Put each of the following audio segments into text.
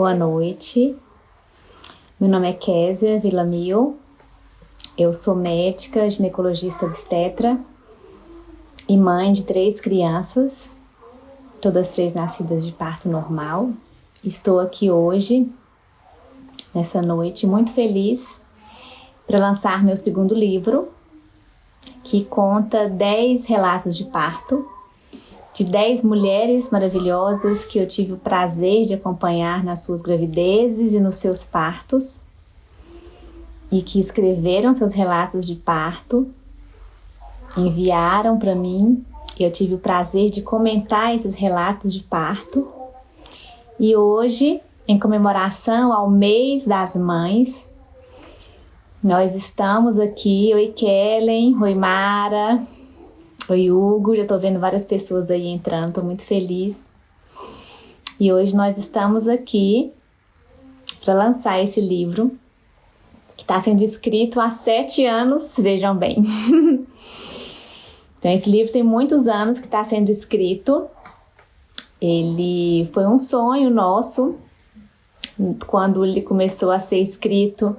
Boa noite. Meu nome é Késia Villamil. Eu sou médica, ginecologista obstetra e mãe de três crianças, todas três nascidas de parto normal. Estou aqui hoje, nessa noite, muito feliz para lançar meu segundo livro, que conta 10 relatos de parto de 10 mulheres maravilhosas que eu tive o prazer de acompanhar nas suas gravidezes e nos seus partos e que escreveram seus relatos de parto, enviaram para mim e eu tive o prazer de comentar esses relatos de parto. E hoje, em comemoração ao mês das mães, nós estamos aqui, oi Kellen, oi Mara, Oi, Hugo. Já tô vendo várias pessoas aí entrando, tô muito feliz. E hoje nós estamos aqui para lançar esse livro que está sendo escrito há sete anos, vejam bem. então, esse livro tem muitos anos que está sendo escrito. Ele foi um sonho nosso quando ele começou a ser escrito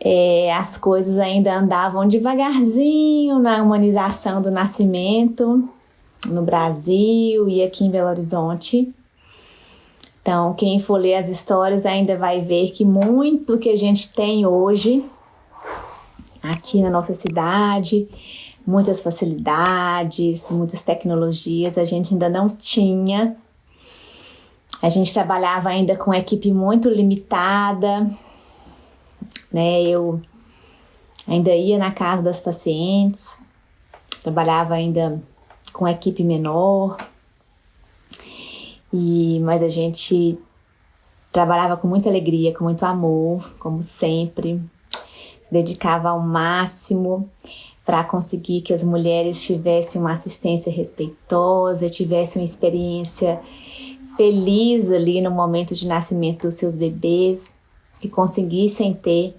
é, as coisas ainda andavam devagarzinho na humanização do nascimento no Brasil e aqui em Belo Horizonte. Então, quem for ler as histórias ainda vai ver que muito que a gente tem hoje aqui na nossa cidade, muitas facilidades, muitas tecnologias, a gente ainda não tinha. A gente trabalhava ainda com equipe muito limitada, né? Eu ainda ia na casa das pacientes, trabalhava ainda com equipe menor, e mas a gente trabalhava com muita alegria, com muito amor, como sempre, se dedicava ao máximo para conseguir que as mulheres tivessem uma assistência respeitosa, tivessem uma experiência feliz ali no momento de nascimento dos seus bebês que conseguissem ter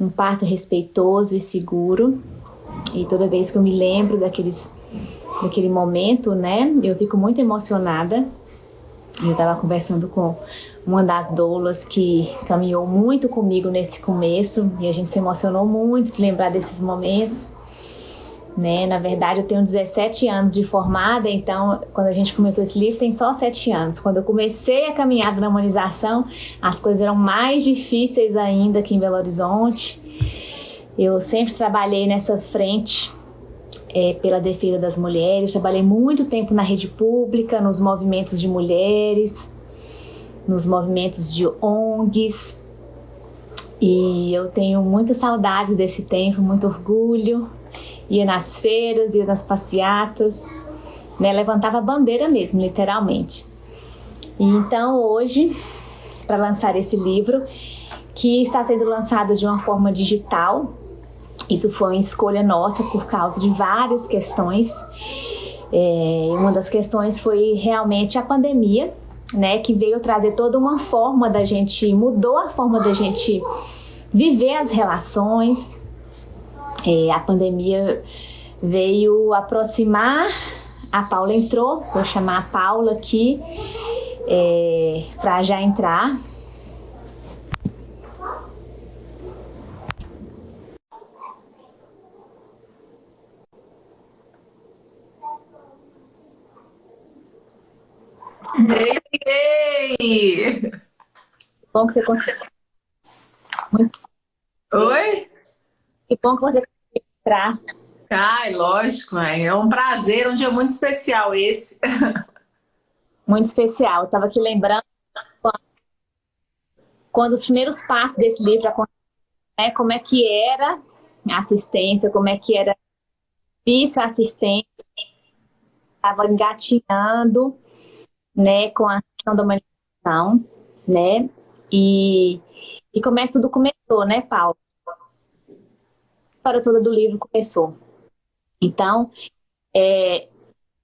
um parto respeitoso e seguro. E toda vez que eu me lembro daqueles, daquele momento, né, eu fico muito emocionada. Eu estava conversando com uma das doulas que caminhou muito comigo nesse começo e a gente se emocionou muito de lembrar desses momentos né? Na verdade, eu tenho 17 anos de formada, então quando a gente começou esse livro tem só 7 anos. Quando eu comecei a caminhada na humanização, as coisas eram mais difíceis ainda aqui em Belo Horizonte. Eu sempre trabalhei nessa frente é, pela defesa das mulheres, trabalhei muito tempo na rede pública, nos movimentos de mulheres, nos movimentos de ONGs. E eu tenho muita saudade desse tempo, muito orgulho ia nas feiras, ia nas passeatas, né? levantava a bandeira mesmo, literalmente. E então hoje, para lançar esse livro, que está sendo lançado de uma forma digital, isso foi uma escolha nossa por causa de várias questões. É, uma das questões foi realmente a pandemia, né, que veio trazer toda uma forma da gente, mudou a forma da gente viver as relações, é, a pandemia veio aproximar, a Paula entrou, vou chamar a Paula aqui é, para já entrar. Ei, ei. Bom que você conseguiu. Oi? Que bom que você entrar. Ai, lógico, mãe. É um prazer, um dia muito especial esse. Muito especial. Estava aqui lembrando quando, os primeiros passos desse livro aconteceram, né, como é que era a assistência, como é que era difícil a assistência, estava engatinhando né, com a questão da manifestação, né, e, e como é que tudo começou, né, Paulo? Toda do livro começou. Então, é,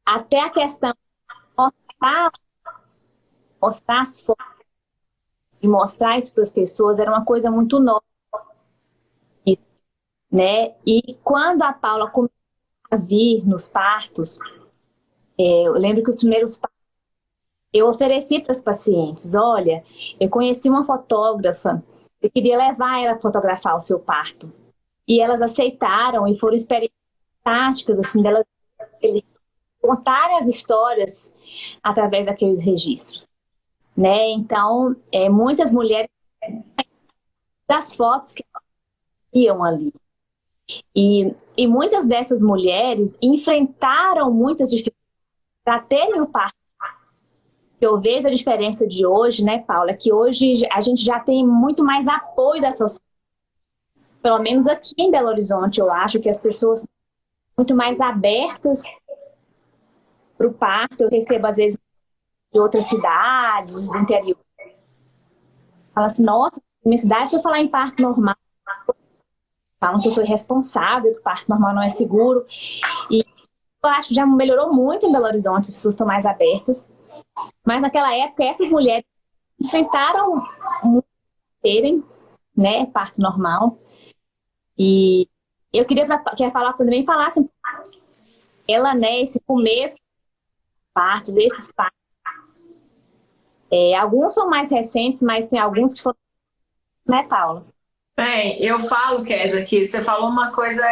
até a questão de mostrar, mostrar as fotos, de mostrar isso para as pessoas, era uma coisa muito nova. Né? E quando a Paula começou a vir nos partos, é, eu lembro que os primeiros partos eu ofereci para as pacientes, olha, eu conheci uma fotógrafa, eu queria levar ela a fotografar o seu parto. E elas aceitaram e foram experiências fantásticas, assim, delas contarem as histórias através daqueles registros. Né? Então, é, muitas mulheres das fotos que iam ali. E, e muitas dessas mulheres enfrentaram muitas dificuldades para terem o parto. Eu vejo a diferença de hoje, né, Paula, que hoje a gente já tem muito mais apoio da sociedade. Pelo menos aqui em Belo Horizonte, eu acho que as pessoas muito mais abertas para o parto. Eu recebo, às vezes, de outras cidades, interior. Fala assim, nossa, minha cidade, se eu falar em parto normal, falam que eu sou irresponsável, que o parto normal não é seguro. E eu acho que já melhorou muito em Belo Horizonte, as pessoas estão mais abertas. Mas naquela época, essas mulheres enfrentaram terem né, parto normal. E eu queria que falar também falasse ela, né, esse começo partos, desses partos. É, alguns são mais recentes, mas tem alguns que foram, né, Paula? Bem, eu falo, Kézia, que você falou uma coisa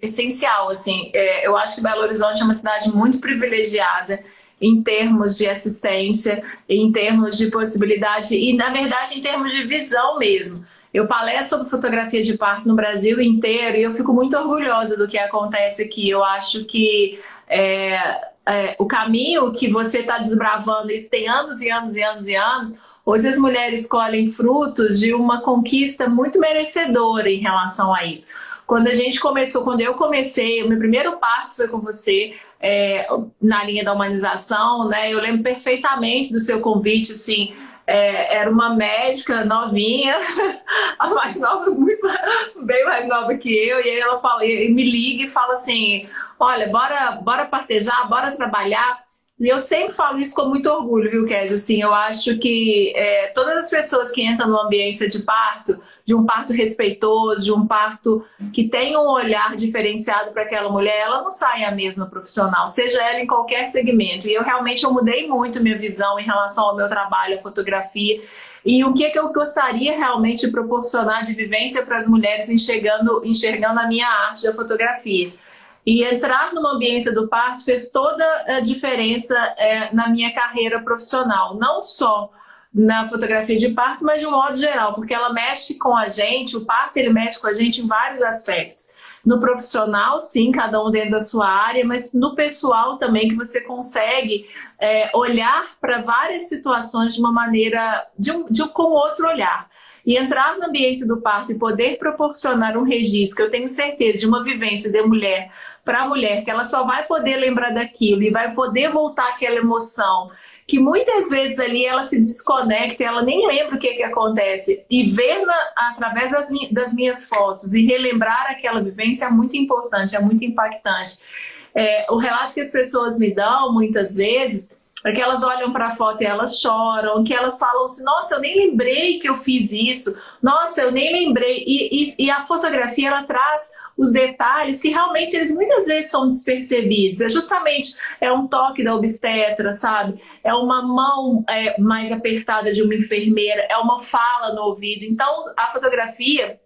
essencial, assim, é, eu acho que Belo Horizonte é uma cidade muito privilegiada em termos de assistência, em termos de possibilidade e, na verdade, em termos de visão mesmo. Eu palestro sobre fotografia de parto no Brasil inteiro e eu fico muito orgulhosa do que acontece aqui. Eu acho que é, é, o caminho que você está desbravando, isso tem anos e anos e anos e anos, Hoje as mulheres colhem frutos de uma conquista muito merecedora em relação a isso. Quando a gente começou, quando eu comecei, o meu primeiro parto foi com você, é, na linha da humanização, né? Eu lembro perfeitamente do seu convite, assim, é, era uma médica novinha, a mais nova, muito, bem mais nova que eu, e aí ela fala, e me liga e fala assim, olha, bora, bora partejar, bora trabalhar, e eu sempre falo isso com muito orgulho, viu, Kézia? Assim, eu acho que é, todas as pessoas que entram no ambiente de parto, de um parto respeitoso, de um parto que tem um olhar diferenciado para aquela mulher, ela não sai a mesma profissional, seja ela em qualquer segmento. E eu realmente eu mudei muito minha visão em relação ao meu trabalho, a fotografia, e o que, é que eu gostaria realmente de proporcionar de vivência para as mulheres enxergando, enxergando a minha arte da fotografia. E entrar numa ambiência do parto fez toda a diferença é, na minha carreira profissional, não só na fotografia de parto, mas de um modo geral, porque ela mexe com a gente, o parto ele mexe com a gente em vários aspectos. No profissional, sim, cada um dentro da sua área, mas no pessoal também, que você consegue é, olhar para várias situações de uma maneira, de um, de um, com outro olhar. E entrar no ambiente do parto e poder proporcionar um registro, que eu tenho certeza, de uma vivência de mulher para mulher, que ela só vai poder lembrar daquilo e vai poder voltar aquela emoção, que muitas vezes ali ela se desconecta, ela nem lembra o que, que acontece. E ver na, através das, das, minhas fotos e relembrar aquela vivência é muito importante, é muito impactante. É, o relato que as pessoas me dão, muitas vezes, é que elas olham para a foto e elas choram, que elas falam assim, nossa, eu nem lembrei que eu fiz isso, nossa, eu nem lembrei. E, e, e, a fotografia, ela traz os detalhes que realmente eles muitas vezes são despercebidos. É justamente, é um toque da obstetra, sabe? É uma mão é, mais apertada de uma enfermeira, é uma fala no ouvido. Então, a fotografia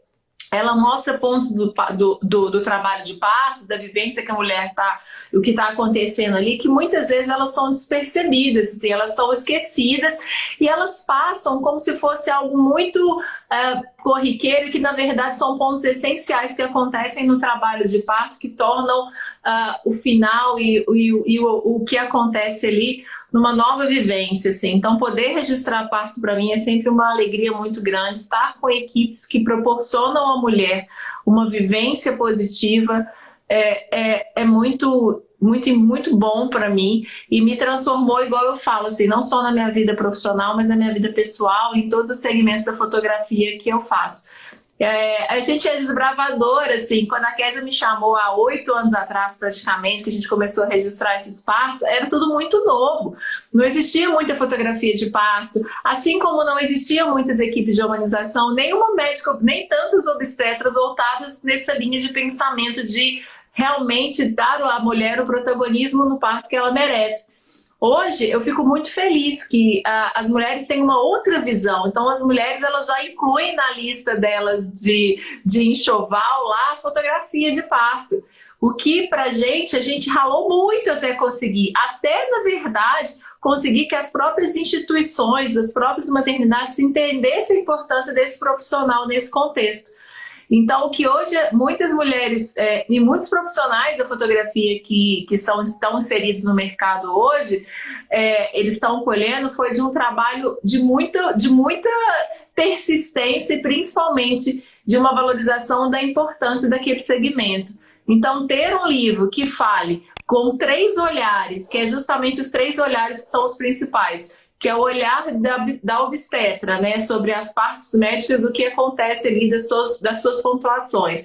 ela mostra pontos do, do, do, do, trabalho de parto, da vivência que a mulher está, o que está acontecendo ali, que muitas vezes elas são despercebidas, assim, elas são esquecidas e elas passam como se fosse algo muito uh, corriqueiro, que na verdade são pontos essenciais que acontecem no trabalho de parto, que tornam uh, o final e, e, e o, o que acontece ali numa nova vivência, assim. Então, poder registrar parto para mim é sempre uma alegria muito grande. Estar com equipes que proporcionam à mulher uma vivência positiva é, é, é muito muito, muito bom para mim e me transformou, igual eu falo, assim, não só na minha vida profissional, mas na minha vida pessoal, em todos os segmentos da fotografia que eu faço. É, a gente é desbravadora, assim, quando a Kézia me chamou há oito anos atrás, praticamente, que a gente começou a registrar esses partos, era tudo muito novo. Não existia muita fotografia de parto, assim como não existiam muitas equipes de humanização, nenhuma médica, nem tantas obstetras voltadas nessa linha de pensamento de realmente dar à mulher o protagonismo no parto que ela merece. Hoje eu fico muito feliz que uh, as mulheres têm uma outra visão. Então as mulheres elas já incluem na lista delas de, de enxoval lá a fotografia de parto. O que pra gente, a gente ralou muito até conseguir. Até, na verdade, conseguir que as próprias instituições, as próprias maternidades entendessem a importância desse profissional nesse contexto. Então, o que hoje muitas mulheres é, e muitos profissionais da fotografia que, que são, estão inseridos no mercado hoje, é, eles estão colhendo foi de um trabalho de, muito, de muita persistência e principalmente de uma valorização da importância daquele segmento. Então, ter um livro que fale com três olhares, que é justamente os três olhares que são os principais, que é o olhar da, da obstetra, né, sobre as partes médicas, do que acontece ali das suas, das suas pontuações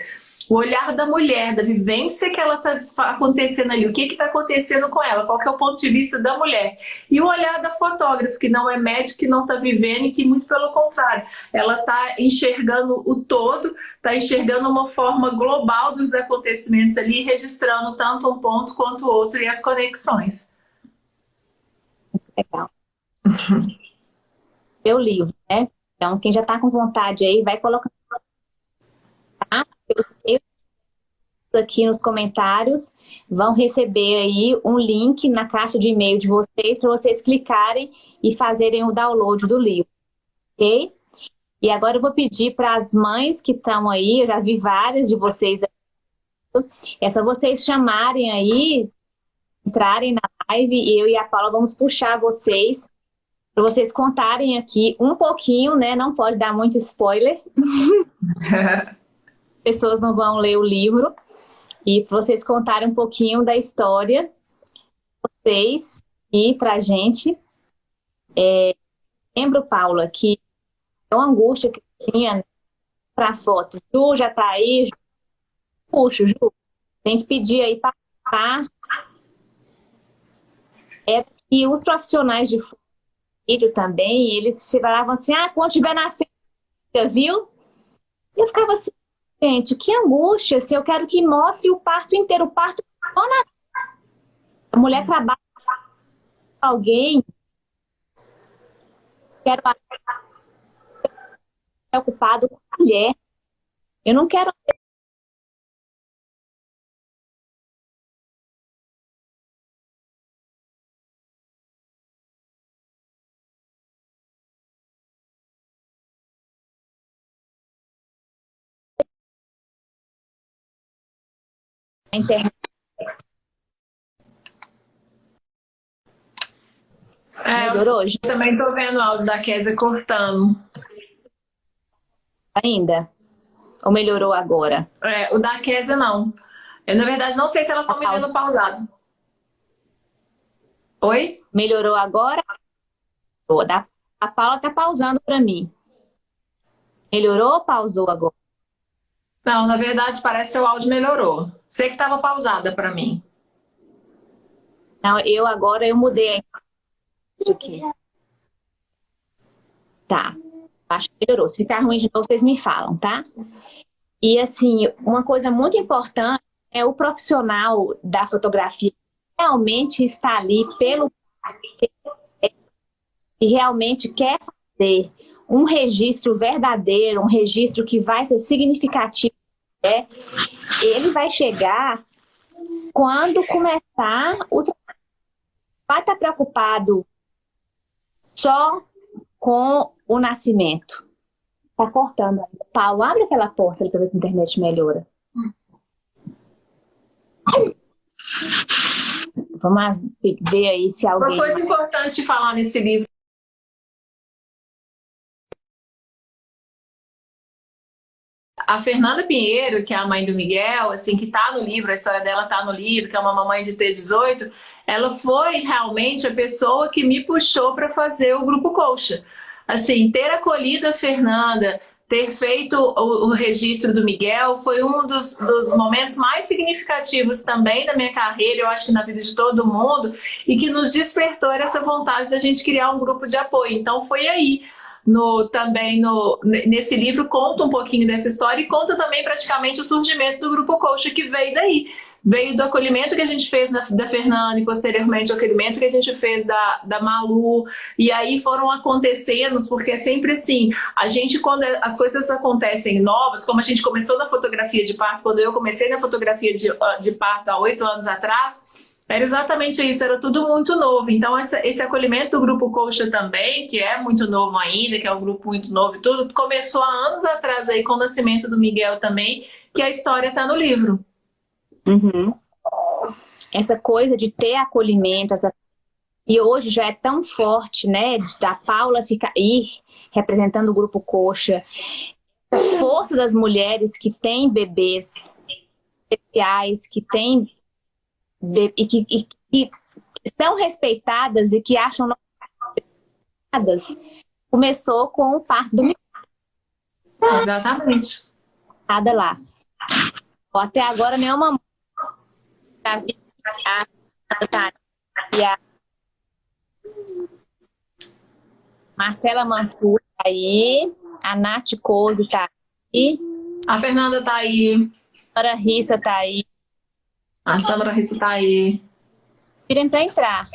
o olhar da mulher, da vivência que ela está acontecendo ali, o que está acontecendo com ela, qual é o ponto de vista da mulher. E o olhar da fotógrafa, que não é médico, que não está vivendo e que, muito pelo contrário, ela está enxergando o todo, está enxergando uma forma global dos acontecimentos ali, registrando tanto um ponto quanto o outro e as conexões. Legal. Eu livro, né? Então, quem já está com vontade aí, vai colocando aqui nos comentários vão receber aí um link na caixa de e-mail de vocês para vocês clicarem e fazerem o download do livro, ok? E agora eu vou pedir para as mães que estão aí, eu já vi várias de vocês, é só vocês chamarem aí, entrarem na live e eu e a Paula vamos puxar vocês para vocês contarem aqui um pouquinho, né? Não pode dar muito spoiler. pessoas não vão ler o livro. E vocês contarem um pouquinho da história vocês e pra gente. É, lembro, Paula, que é uma angústia que eu tinha pra foto. Ju já tá aí. Ju, puxa, Ju. Tem que pedir aí para É que os profissionais de vídeo também, eles falavam assim, ah, quando tiver nascendo, viu? E eu ficava assim, Gente, que angústia se eu quero que mostre o parto inteiro, o parto só. A mulher trabalha com alguém, quero preocupado com a mulher. Eu não quero internet. É, Melhorou hoje? Também tô vendo o áudio da Kézia cortando. Ainda? Ou melhorou agora? É, o da Kézia não. Eu, na verdade, não sei se elas estão me vendo pausado. Oi? Melhorou agora? A Paula tá pausando para mim. Melhorou ou pausou agora? Não, na verdade, parece que o áudio melhorou. Sei que estava pausada para mim. Não, eu agora eu mudei aqui. Tá. Acho que melhorou. Se ficar ruim de novo, vocês me falam, tá? E assim, uma coisa muito importante é o profissional da fotografia realmente está ali pelo e realmente quer fazer um registro verdadeiro, um registro que vai ser significativo é, ele vai chegar quando começar o vai estar preocupado só com o nascimento. Tá cortando. Paulo, abre aquela porta ali ver se a internet melhora. Vamos ver aí se alguém... Uma coisa importante falar nesse livro a Fernanda Pinheiro, que é a mãe do Miguel, assim, que está no livro, a história dela está no livro, que é uma mamãe de T18, ela foi realmente a pessoa que me puxou para fazer o Grupo Colcha. Assim, ter acolhido a Fernanda, ter feito o, o, registro do Miguel foi um dos, dos, momentos mais significativos também da minha carreira, eu acho que na vida de todo mundo, e que nos despertou essa vontade da gente criar um grupo de apoio. Então foi aí no, também no, nesse livro conta um pouquinho dessa história e conta também praticamente o surgimento do Grupo Coach que veio daí. veio do acolhimento que a gente fez da, da Fernanda e posteriormente o acolhimento que a gente fez da, da Malu. E aí foram acontecendo, porque é sempre assim, a gente quando as coisas acontecem novas, como a gente começou na fotografia de parto, quando eu comecei na fotografia de, de parto há oito anos atrás, era exatamente isso, era tudo muito novo. Então, essa, esse acolhimento do Grupo Coxa também, que é muito novo ainda, que é um grupo muito novo e tudo, começou há anos atrás aí com o nascimento do Miguel também, que a história está no livro. Uhum. Essa coisa de ter acolhimento, essa... e hoje já é tão forte, né, da Paula ficar ir representando o Grupo Coxa, a força das mulheres que têm bebês especiais, que têm e que, e, que são respeitadas e que acham respeitadas, começou com o parto do Exatamente. Nada lá. Até agora nenhuma a, a Marcela Mansur tá aí, a Nath Cose tá aí. A Fernanda tá aí. A Rissa tá aí. A Samara Rissa tá aí. Pedem para entrar.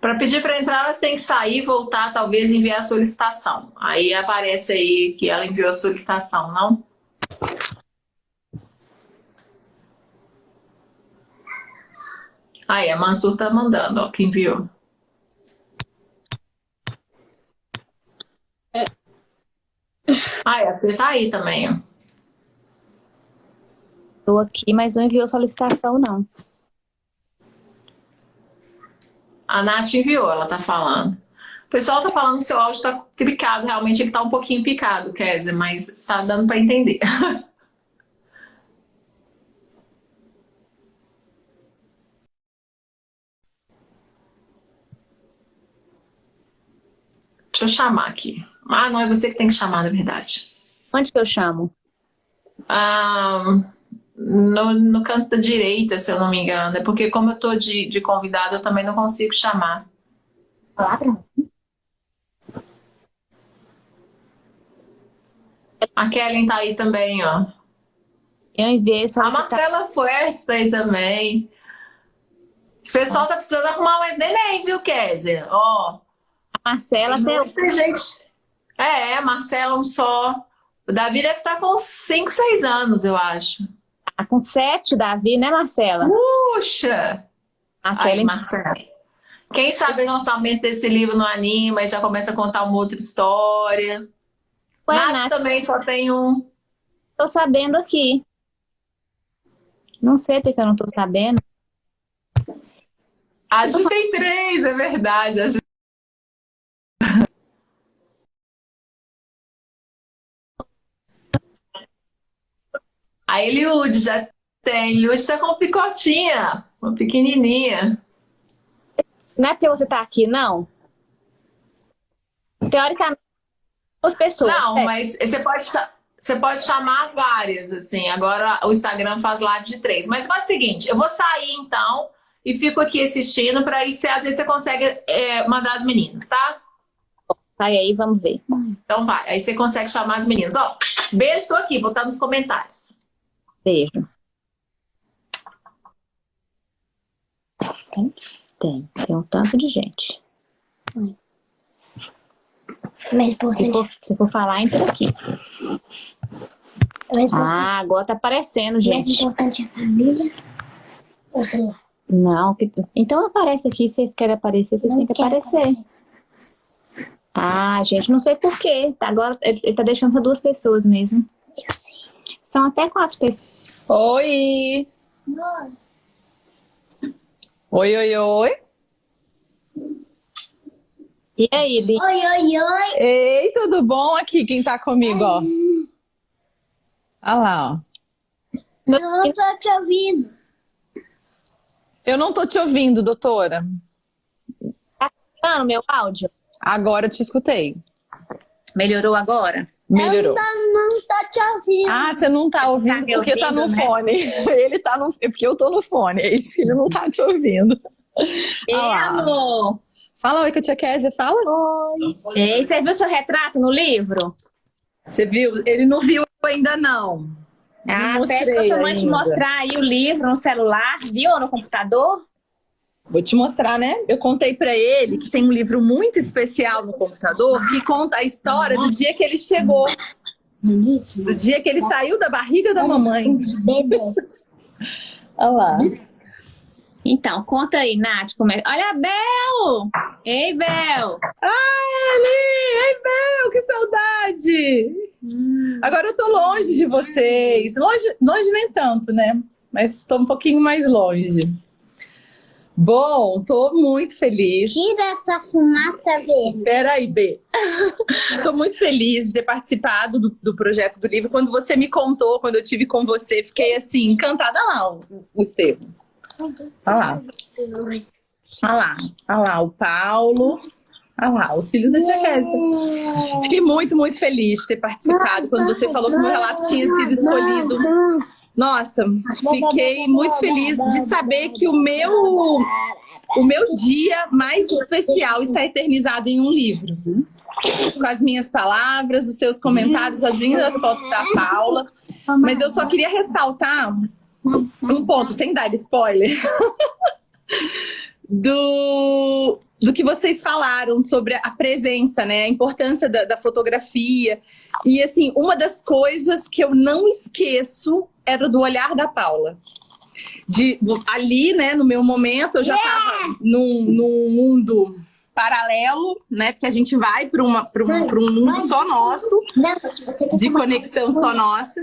Para pedir para entrar, elas têm que sair, voltar, talvez enviar a solicitação. Aí aparece aí que ela enviou a solicitação, não? Aí, a Mansur tá mandando, ó, que enviou. É. Ah, a Fê tá aí também, ó. Estou aqui, mas não enviou solicitação, não. A Nath enviou, ela tá falando. O pessoal tá falando que seu áudio tá clicado, realmente ele tá um pouquinho picado, Kézia, mas tá dando para entender. Deixa eu chamar aqui. Ah, não, é você que tem que chamar, na verdade. Onde que eu chamo? Ah no, no canto da direita, se eu não me engano. É porque como eu tô de, de convidado, eu também não consigo chamar. Claro. A Kellen tá aí também, ó. Eu enviei só. A Marcela Fuertes tá aí também. Esse pessoal tá precisando arrumar mais neném, viu, Kézia? Ó. A Marcela tem muita gente. É, a Marcela um só. O Davi deve estar tá com 5, 6 anos, eu acho. Tá com sete, Davi, né, Marcela? Puxa! Aí, Marcela. Quem sabe o lançamento desse livro no Anima e já começa a contar uma outra história. Ué, Nath, Nath também só tem um. Tô sabendo aqui. Não sei porque eu não tô sabendo. A gente tem três, é verdade. A gente A Eliud já tem. Eliud tá com picotinha, uma pequenininha. Não é porque você tá aqui, não? Teoricamente, as pessoas. Não, é. mas você pode, você pode chamar várias, assim. Agora o Instagram faz live de três. Mas faz o seguinte, eu vou sair então e fico aqui assistindo para aí, você, às vezes você consegue é, mandar as meninas, tá? Sai aí, vamos ver. Então vai, aí você consegue chamar as meninas. Ó, beijo, tô aqui, vou estar nos comentários. Beijo. Tem? Tem. Tem um tanto de gente. Mais importante. Se for, se for falar, entra aqui. Ah, agora tá aparecendo, gente. Mais importante é a família ou celular? Não, que... então aparece aqui, se vocês querem aparecer, vocês têm que aparecer. aparecer. Ah, gente, não sei porquê. Agora ele, ele tá deixando para duas pessoas mesmo. Eu. São até quatro pessoas. Oi! Oi, oi, oi. E aí, Li? Oi, oi, oi. Ei, tudo bom? Aqui, quem tá comigo, ó. Olha lá, ó. Não tô te ouvindo. Eu não tô te ouvindo, doutora. Tá escutando meu áudio? Agora te escutei. Melhorou agora? Melhorou. Eu não, não tô te ouvindo. Ah, você não tá ouvindo tá porque ouvindo, tá no né? fone. Ele tá no... É porque eu tô no fone. É isso, ele não tá te ouvindo. Ei, amor. Fala oi com a tia Kézia, fala. Oi. Ei, você viu seu retrato no livro? Você viu? Ele não viu ainda não. Ah, Não pede pra sua mãe te mostrar aí o livro no celular, viu? Ou no computador? Vou te mostrar, né? Eu contei pra ele que tem um livro muito especial no computador que conta a história do dia que ele chegou, do dia que ele saiu da barriga da mamãe. Olha lá. Então, conta aí, Nath. Como é... Olha a Bel! Ei, Bel! Ai! Ai, Bel, que saudade! Agora eu tô longe de vocês. Longe, longe nem tanto, né? Mas estou um pouquinho mais longe. Bom, tô muito feliz. Tira essa fumaça verde. Peraí, B. Tô muito feliz de ter participado do, do projeto do livro. Quando você me contou, quando eu tive com você, fiquei assim, encantada lá, o, o Estevam. Olha lá. Olha lá. Olha lá, o Paulo. Olha lá, os filhos da tia Kézia. Fiquei muito, muito feliz de ter participado. Quando você falou que o meu relato tinha sido escolhido. Nossa, fiquei muito feliz de saber que o meu, o meu dia mais especial está eternizado em um livro. Com as minhas palavras, os seus comentários, as lindas fotos da Paula. Mas eu só queria ressaltar um ponto, sem dar spoiler, do, do que vocês falaram sobre a presença, né? A importância da, da fotografia. E, assim, uma das coisas que eu não esqueço era do olhar da Paula. De, ali, né, no meu momento, eu já estava num, num mundo paralelo, né? Porque a gente vai para um, um mundo só nosso, de conexão só nossa.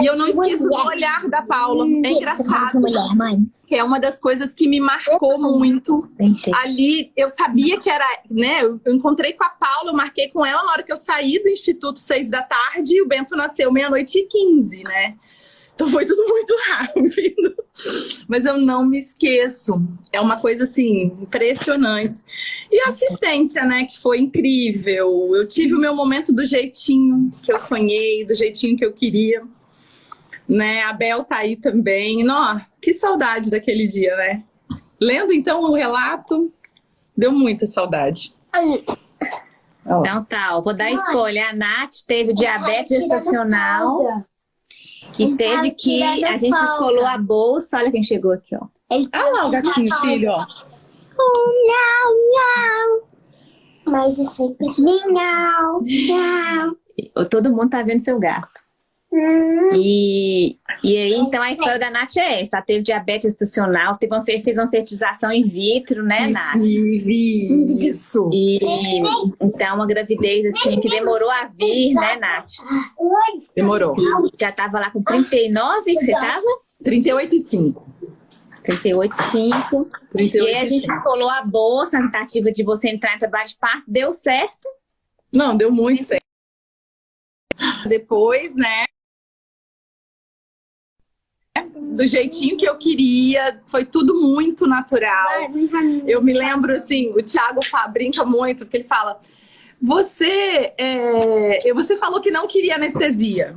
E eu não esqueço do olhar da Paula. É engraçado, que é uma das coisas que me marcou muito. Ali, eu sabia que era, né? Eu eu encontrei com a Paula, eu marquei com ela na hora que eu saí do Instituto seis da tarde e o Bento nasceu meia-noite e quinze, né? Então foi tudo muito rápido. Mas eu não me esqueço. É uma coisa assim, impressionante. E a assistência, né? Que foi incrível. Eu tive o meu momento do jeitinho que eu sonhei, do jeitinho que eu queria. Né? A Bel tá aí também. Nó, que saudade daquele dia, né? Lendo então o relato, deu muita saudade. Então tá, ó, vou dar spoiler. A Nath teve diabetes gestacional e Ele teve tá que. A gente folga. descolou a bolsa. Olha quem chegou aqui, ó. Ele tá Olha lá o gatinho, filho, ó. Miau, miau. Mas é sempre miau, miau. E- Todo mundo tá vendo seu gato. Hum. E, e aí, então, a história da Nath é essa. Ela teve diabetes gestacional, teve uma, fe- fez uma fertilização in vitro, né, Nath? Isso, isso. E então, uma gravidez assim que demorou a vir, né, Nath? Demorou. Já tava lá com 39 que você tava? 38 e 5. 38,5. 38 E aí a gente colou a bolsa na tentativa de você entrar em trabalho de parto, deu certo. Não, deu muito certo. Depois, né? Do jeitinho que eu queria, foi tudo muito natural. Eu me lembro assim, o Thiago brinca muito, porque ele fala: Você, é, você falou que não queria anestesia.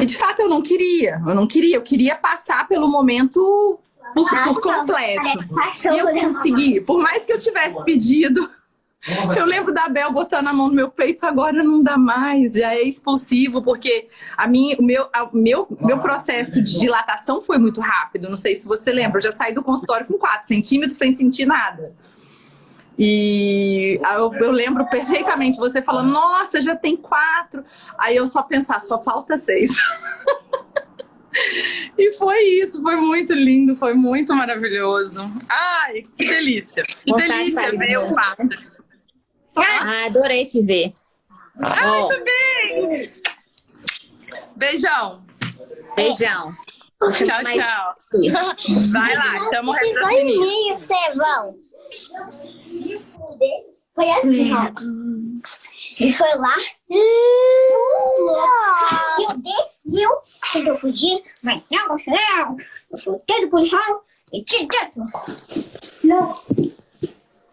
E de fato eu não queria, eu não queria, eu queria passar pelo momento por, por completo. E eu consegui, por mais que eu tivesse pedido. Eu lembro da Bel botando a mão no meu peito, agora não dá mais, já é expulsivo, porque a minha, o meu, a- meu, meu processo de dilatação foi muito rápido. Não sei se você lembra, eu já saí do consultório com 4 centímetros sem sentir nada. E aí eu, eu lembro perfeitamente você falando, nossa, já tem quatro. Aí eu só pensar, só falta seis. E foi isso, foi muito lindo, foi muito maravilhoso. Ai, que delícia. Que Vontade delícia de ver o pato. Ah, adorei te ver. Ai, Ó, também! Beijão. beijão. Tchau, tchau. Vai lá, chama o resto das Foi meninas. mim, Estevão. Foi assim, ó. Ele foi lá, pulou, caiu, desceu, tentou fugir, mas não conseguiu. Eu soltei do puxão e tirei dentro. Não.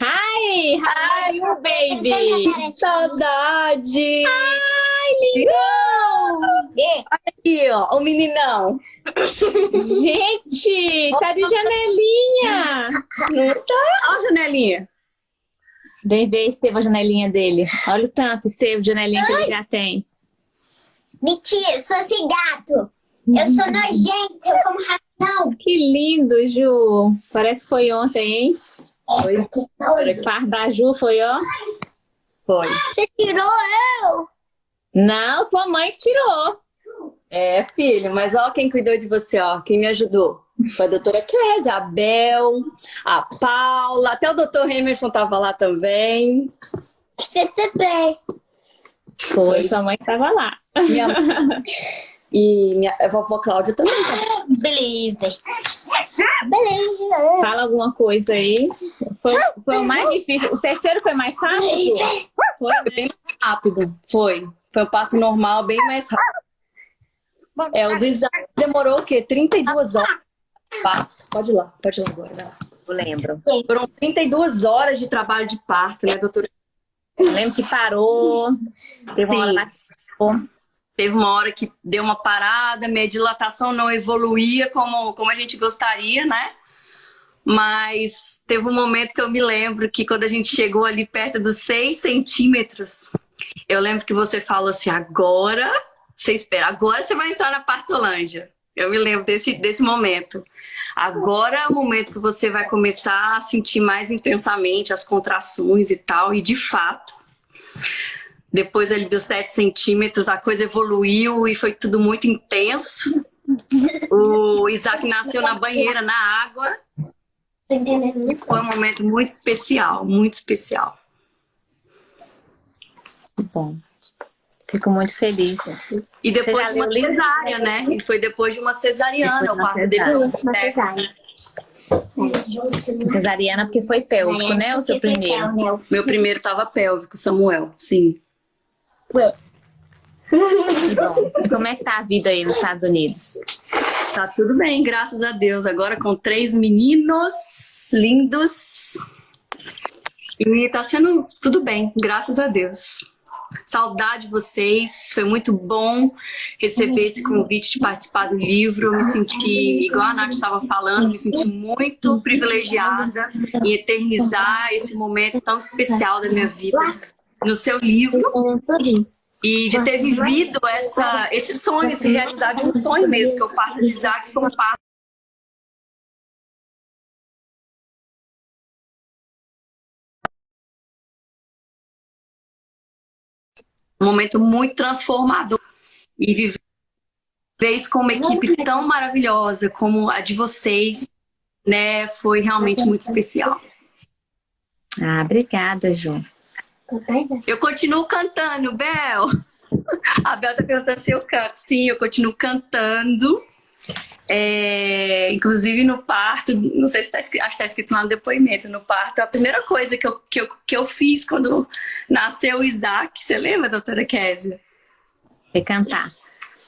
Hi, hi, you baby. Saudade. Ai, lindão. E Aqui, ó, o meninão. Gente, tá de janelinha. Não tá? Ó a janelinha. Vem ver, Esteve, a janelinha dele. Olha o tanto, Esteve, de janelinha que ele já tem. Mentira, sou esse gato. Eu sou nojenta, eu como ratão. Que lindo, Ju. Parece que foi ontem, hein? Foi. O par da Ju foi, ó. Foi. Você tirou eu. Não, sua mãe que tirou. É, filho, mas ó quem cuidou de você, ó. Quem me ajudou. Foi a doutora Kézia, a Bel, a Paula, até o doutor Emerson tava lá também. Você também. Foi, sua mãe tava lá. Minha... E minha a vovó Cláudia também. Tá? Believe. Believe. Fala alguma coisa aí. Foi, foi o mais difícil. O terceiro foi mais fácil? Foi? Foi bem mais rápido. Foi. Foi um parto normal, bem mais rápido. É, o do Isaac demorou o quê? 32 horas. Parto. Pode ir lá, pode ir lá agora. Eu lembro. Foram 32 horas de trabalho de parto, né, doutora? Eu lembro que parou. Teve Sim. uma hora Teve uma hora que deu uma parada, minha dilatação não evoluía como, como a gente gostaria, né? Mas teve um momento que eu me lembro que quando a gente chegou ali perto dos 6 centímetros, eu lembro que você falou assim, agora você espera, agora você vai entrar na partolândia. Eu me lembro desse, desse momento. Agora é o momento que você vai começar a sentir mais intensamente as contrações e tal, e de fato, depois ali dos 7 centímetros, a coisa evoluiu e foi tudo muito intenso. O Isaac nasceu na banheira, na água, e foi um momento muito especial, muito especial. Bom. Fico muito feliz. E depois de uma cesárea, né? E foi depois de uma cesariana, o de uma parto dele. uma cesárea. Cesariana, porque foi pélvico, né? O seu primeiro. Meu primeiro tava pélvico, Samuel, sim. Bom. Como é que tá a vida aí nos Estados Unidos? Tá tudo bem, graças a Deus. Agora com três meninos lindos. E tá sendo tudo bem, graças a Deus. Saudade de vocês, foi muito bom receber esse convite de participar do livro. Me senti, igual a Nath estava falando, me senti muito privilegiada em eternizar esse momento tão especial da minha vida no seu livro. E de ter vivido essa, esse sonho, esse realizar de um sonho mesmo, que eu faço de Isaac, foi um passo. Um momento muito transformador. E viver isso com uma equipe tão maravilhosa como a de vocês, né, foi realmente muito especial. Ah, obrigada, Ju. Eu continuo cantando, Bel. A Bel tá perguntando se eu canto. Sim, eu continuo cantando. É, inclusive no parto, não sei se tá escrito, acho que tá escrito lá no depoimento, no parto, a primeira coisa que eu, que eu, que eu fiz quando nasceu o Isaac, você lembra, doutora Késia? Foi cantar.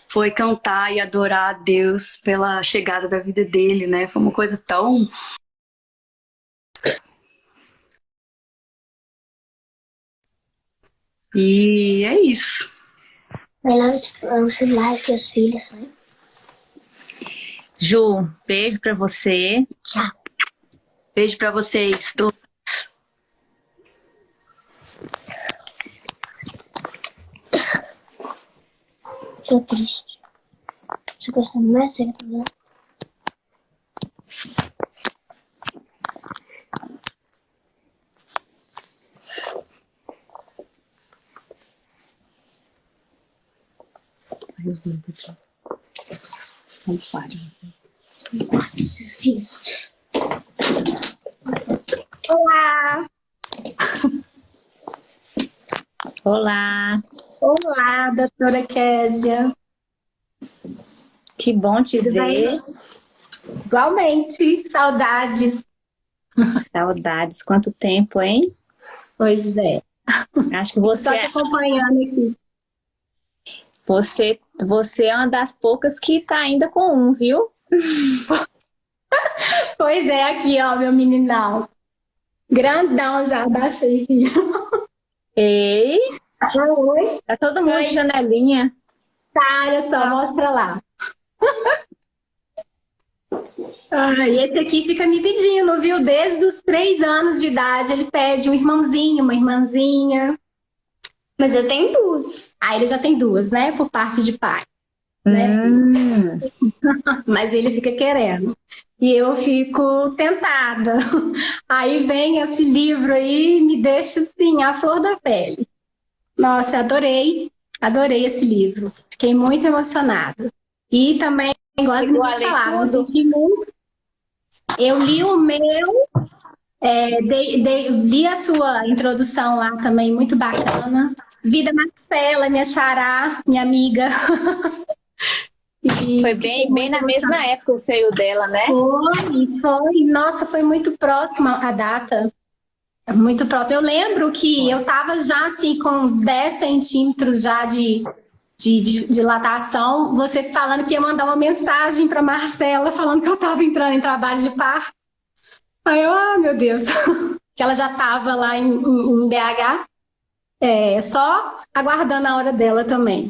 Foi cantar e adorar a Deus pela chegada da vida dele, né? Foi uma coisa tão E é isso. Melhor os celulares que os filhos, né? Ju, beijo pra você. Tchau. Beijo pra vocês. todos. Tô triste. Você gosta mais de né? Nossa, esses filhos. Olá! Olá. Olá, doutora Késia. Que bom te ver. Igualmente, saudades. Saudades. Quanto tempo, hein? Pois é. Acho que você, te acompanhando aqui. você, você é uma das poucas que tá ainda com um, viu? Pois é, aqui, ó, meu meninão. Grandão já, baixei. Ei, Oi. tá todo mundo de janelinha. Tá, olha só, mostra lá. Ah, e esse aqui fica me pedindo, viu? Desde os três anos de idade, ele pede um irmãozinho, uma irmãzinha. Mas eu tenho duas. Ah, ele já tem duas, né? Por parte de pai. né? Hum, Mas ele fica querendo. E eu fico tentada. Aí vem esse livro aí e me deixa assim, a flor da pele. Nossa, adorei, adorei esse livro. Fiquei muito emocionada. E também, igual as Pegou a meninas falaram, eu muito. Eu li o meu, é, dei- dei- vi a sua introdução lá também, muito bacana. Vi da Marcela, minha xará, minha amiga. E foi bem, bem na mesma época o seio dela, né? foi, foi. Nossa, foi muito próxima a data. Muito próxima. Eu lembro que eu tava já assim com uns 10 centímetros já de, de, de dilatação. Você falando que ia mandar uma mensagem para Marcela falando que eu tava entrando em trabalho de parto. Aí eu, ah, meu Deus. que ela já tava lá em, em- em BH. É, só aguardando a hora dela também.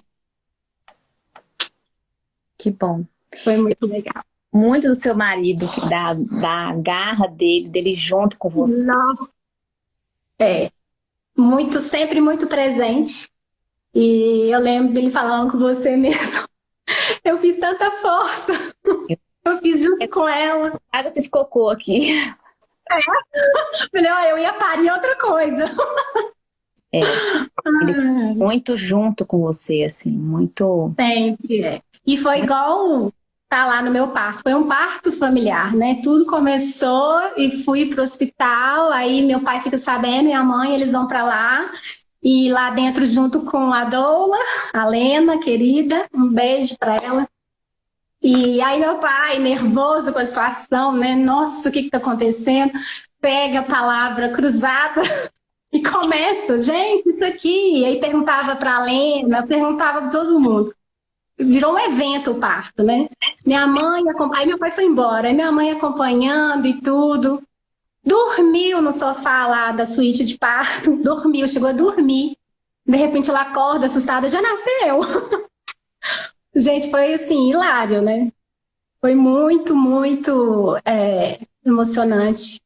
Que bom. Foi muito legal. Muito do seu marido, da, da garra dele, dele junto com você. Não. É. Muito, sempre muito presente. E eu lembro dele falando com você mesmo. Eu fiz tanta força. Eu fiz junto com ela. Nada fiz cocô aqui. Ó, eu ia parir outra coisa. É, Ah, muito junto com você, assim, muito. Sempre é. E foi igual tá lá no meu parto. Foi um parto familiar, né? Tudo começou e fui pro hospital. Aí meu pai fica sabendo, minha mãe, eles vão para lá. E lá dentro, junto com a Doula, a Lena, querida, um beijo para ela. E aí meu pai, nervoso com a situação, né? Nossa, o que que tá acontecendo? Pega a palavra cruzada e começa, gente, isso aqui. E aí perguntava para a Lena, perguntava para todo mundo. Virou um evento o parto, né? Minha mãe, aí meu pai foi embora, aí minha mãe acompanhando e tudo. Dormiu no sofá lá da suíte de parto, dormiu, chegou a dormir. De repente ela acorda assustada, já nasceu. Gente, foi assim, hilário, né? Foi muito, muito é, emocionante.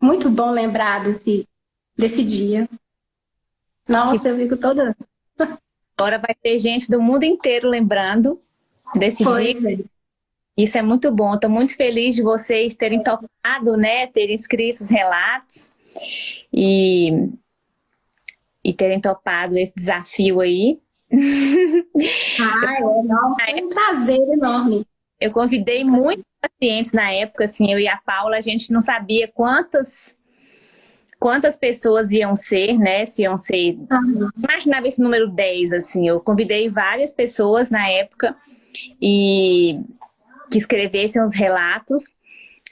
Muito bom lembrar desse, desse dia. Nossa, eu fico toda. Agora vai ter gente do mundo inteiro lembrando desse dia. Pois é. Isso é muito bom. Estou muito feliz de vocês terem topado, né? Terem escrito os relatos e, e terem topado esse desafio aí. Ah, é, não, foi um prazer enorme. Eu convidei muitos pacientes na época, assim, eu e a Paula, a gente não sabia quantos, quantas pessoas iam ser, né? Se iam ser. Imaginava esse número 10, assim. Eu convidei várias pessoas na época e que escrevessem os relatos.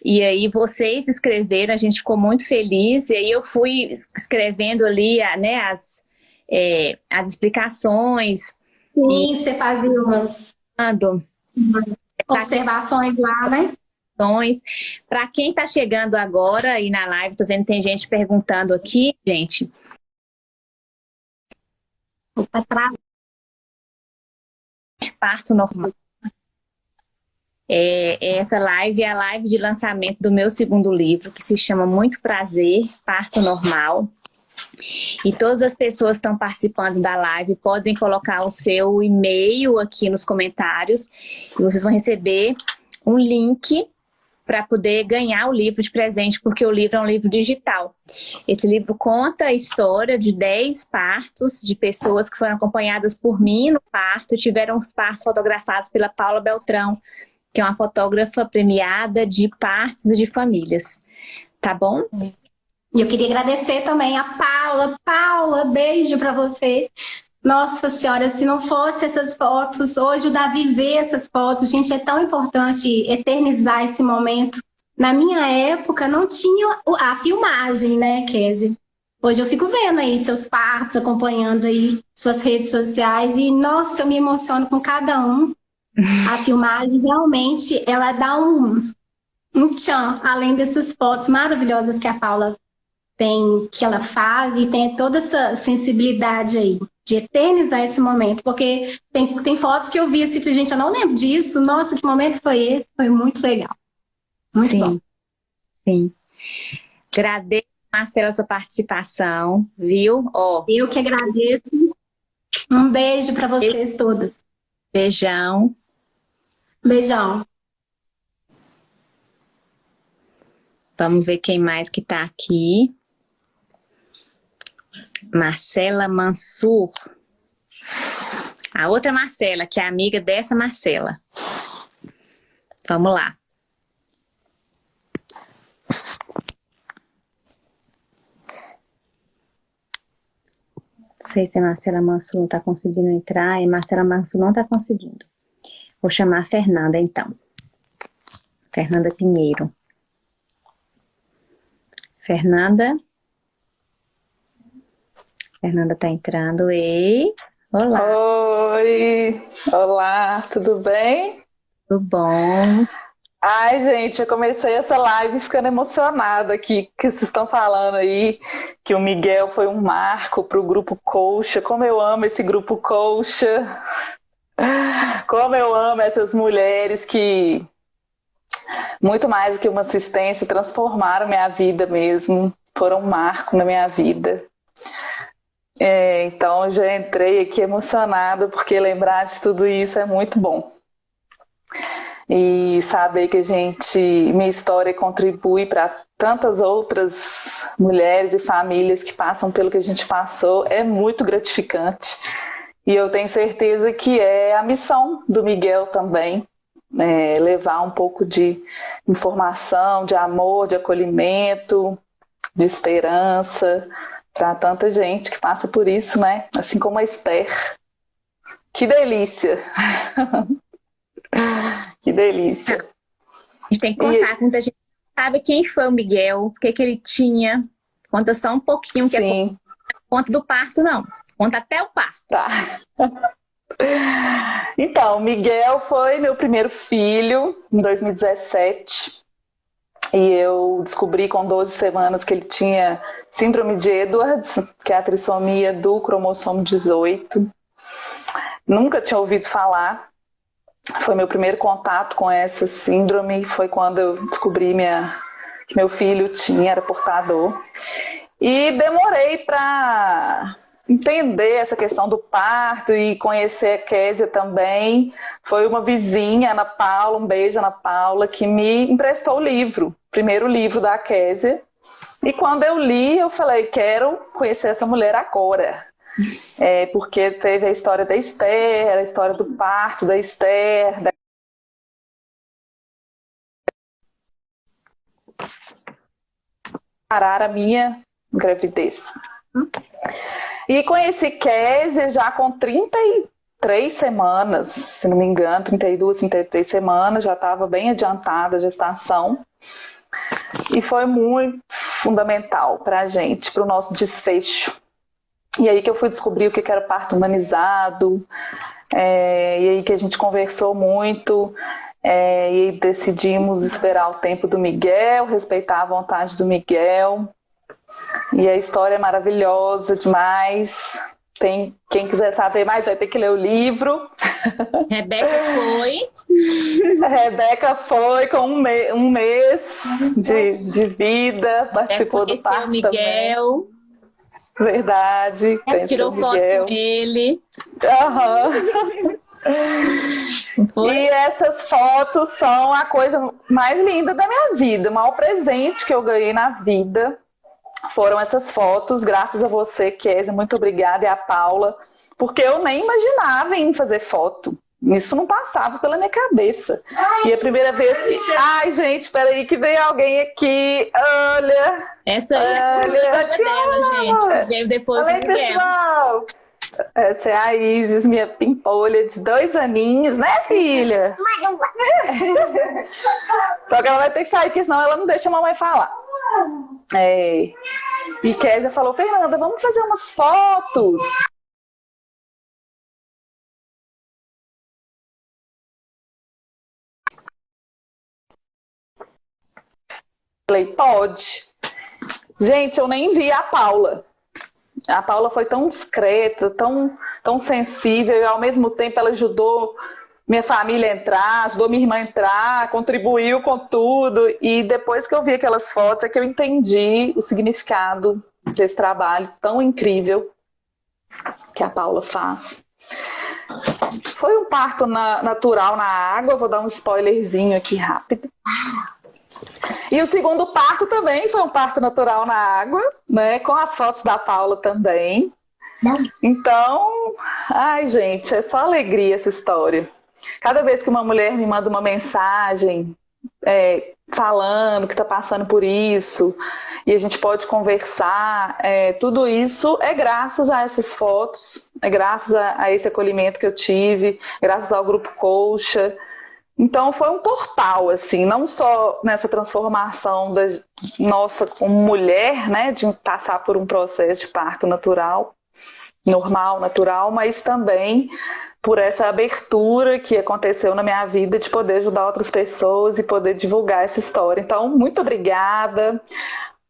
E aí vocês escreveram, a gente ficou muito feliz. E aí eu fui escrevendo ali, né, as, é, as explicações. Sim, você fazia umas observações lá, né? Para quem está chegando agora e na live, tô vendo que tem gente perguntando aqui, gente. Opa, Parto normal. É, essa live é a live de lançamento do meu segundo livro, que se chama Muito Prazer, Parto Normal. E todas as pessoas que estão participando da live podem colocar o seu e-mail aqui nos comentários e vocês vão receber um link para poder ganhar o livro de presente, porque o livro é um livro digital. Esse livro conta a história de 10 partos de pessoas que foram acompanhadas por mim no parto, tiveram os partos fotografados pela Paula Beltrão, que é uma fotógrafa premiada de partos e de famílias. Tá bom? E eu queria agradecer também a Paula. Paula, beijo para você. Nossa Senhora, se não fosse essas fotos, hoje o Davi vê essas fotos, gente, é tão importante eternizar esse momento. Na minha época não tinha a filmagem, né, Kézia? Hoje eu fico vendo aí seus partos, acompanhando aí suas redes sociais e, nossa, eu me emociono com cada um. A filmagem realmente, ela dá um, um tchan, além dessas fotos maravilhosas que a Paula tem, que ela faz e tem toda essa sensibilidade aí de eternizar esse momento, porque tem, tem fotos que eu vi assim, gente, eu não lembro disso, nossa, que momento foi esse? Foi muito legal. Muito Sim. bom. Sim. Agradeço, Marcela, a sua participação, viu? Ó, Eu que agradeço. Um beijo para vocês todas. Beijão. Beijão. Vamos ver quem mais que tá aqui. Marcela Mansur. A outra Marcela, que é amiga dessa Marcela. Vamos lá. Não sei se a Marcela Mansur não está conseguindo entrar. E Marcela Mansur não está conseguindo. Vou chamar a Fernanda, então. Fernanda Pinheiro. Fernanda. Fernanda tá entrando. Ei, olá. Oi, olá, tudo bem? Tudo bom? Ai, gente, eu comecei essa live ficando emocionada aqui, que vocês estão falando aí, que o Miguel foi um marco para o grupo Colcha. Como eu amo esse grupo Colcha. Como eu amo essas mulheres que, muito mais do que uma assistência, transformaram minha vida mesmo, foram um marco na minha vida. É, então, já entrei aqui emocionada, porque lembrar de tudo isso é muito bom e saber que a gente, minha história contribui para tantas outras mulheres e famílias que passam pelo que a gente passou é muito gratificante. E eu tenho certeza que é a missão do Miguel também, é, levar um pouco de informação, de amor, de acolhimento, de esperança para tanta gente que passa por isso, né? Assim como a Esther. Que delícia! Que delícia. A gente tem que contar, e... muita gente sabe quem foi o Miguel, o que, que ele tinha. Conta só um pouquinho, que é Sim. é conta do parto, não. Conta até o parto. Tá. Então, Miguel foi meu primeiro filho em 2017. E eu descobri com 12 semanas que ele tinha síndrome de Edwards, que é a trissomia do cromossomo 18. Nunca tinha ouvido falar. Foi meu primeiro contato com essa síndrome, foi quando eu descobri minha, que meu filho tinha, era portador. E demorei para entender essa questão do parto e conhecer a Késia também. Foi uma vizinha, Ana Paula, um beijo Ana Paula, que me emprestou o livro, primeiro livro da Késia. E quando eu li, eu falei, quero conhecer essa mulher agora. É, porque teve a história da Esther, a história do parto da Esther, da... parar a minha gravidez. E conheci Kézia já com 33 semanas, se não me engano, 32, 33 semanas, já estava bem adiantada a gestação. E foi muito fundamental para a gente, para o nosso desfecho. E aí que eu fui descobrir o que era parto humanizado, é, e aí que a gente conversou muito, é, e decidimos esperar o tempo do Miguel, respeitar a vontade do Miguel. E a história é maravilhosa demais. Tem, quem quiser saber mais vai ter que ler o livro. Rebeca foi. Rebeca foi com um, me um mês de, de vida, participou do parto o Miguel. também. Verdade. É, tirou foto com ele. Uhum. e essas fotos são a coisa mais linda da minha vida. O maior presente que eu ganhei na vida foram essas fotos, graças a você, Kézia, muito obrigada, e a Paula, porque eu nem imaginava em fazer foto. Isso não passava pela minha cabeça. Ai, e a primeira vez que. Ai, gente, espera aí que vem alguém aqui. Olha. Essa aí olha, é a dela, gente. Veio depois Oi, pessoal. Essa é a Isis, minha pimpolha de dois aninhos, né, filha? Só que ela vai ter que sair, porque senão ela não deixa a mamãe falar. É. E Kézia falou, Fernanda, vamos fazer umas fotos. Falei, pode. Gente, eu nem vi a Paula. A Paula foi tão discreta, tão, tão sensível, e ao mesmo tempo ela ajudou minha família entrar, ajudou minha irmã a entrar, contribuiu com tudo. E depois que eu vi aquelas fotos é que eu entendi o significado desse trabalho tão incrível que a Paula faz. Foi um parto na, natural na água, vou dar um spoilerzinho aqui rápido. E o segundo parto também foi um parto natural na água, né? Com as fotos da Paula também. Então, ai gente, é só alegria essa história. Cada vez que uma mulher me manda uma mensagem é, falando que está passando por isso, e a gente pode conversar, é, tudo isso é graças a essas fotos, é graças a, a esse acolhimento que eu tive, graças ao Grupo Colcha. Então foi um portal, assim, não só nessa transformação da nossa como mulher, né, de passar por um processo de parto natural, normal, natural, mas também por essa abertura que aconteceu na minha vida de poder ajudar outras pessoas e poder divulgar essa história. Então, muito obrigada